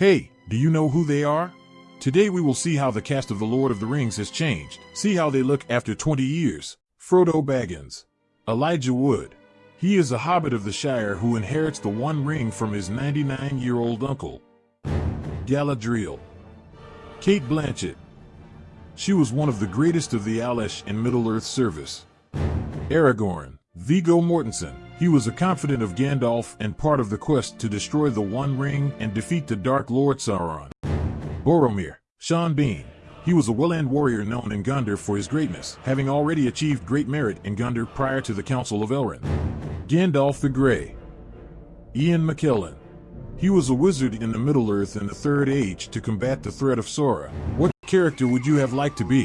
Hey, do you know who they are? Today we will see how the cast of The Lord of the Rings has changed. See how they look after 20 years. Frodo Baggins. Elijah Wood. He is a hobbit of the Shire who inherits the One Ring from his 99-year-old uncle. Galadriel. Cate Blanchett. She was one of the greatest of the Alesh in Middle-earth service. Aragorn. Viggo Mortensen. He was a confidant of Gandalf and part of the quest to destroy the One Ring and defeat the Dark Lord Sauron. Boromir. Sean Bean. He was a well-end warrior known in Gondor for his greatness, having already achieved great merit in Gondor prior to the Council of Elrond. Gandalf the Grey. Ian McKellen. He was a wizard in the Middle-earth in the Third Age to combat the threat of Sauron. What character would you have liked to be?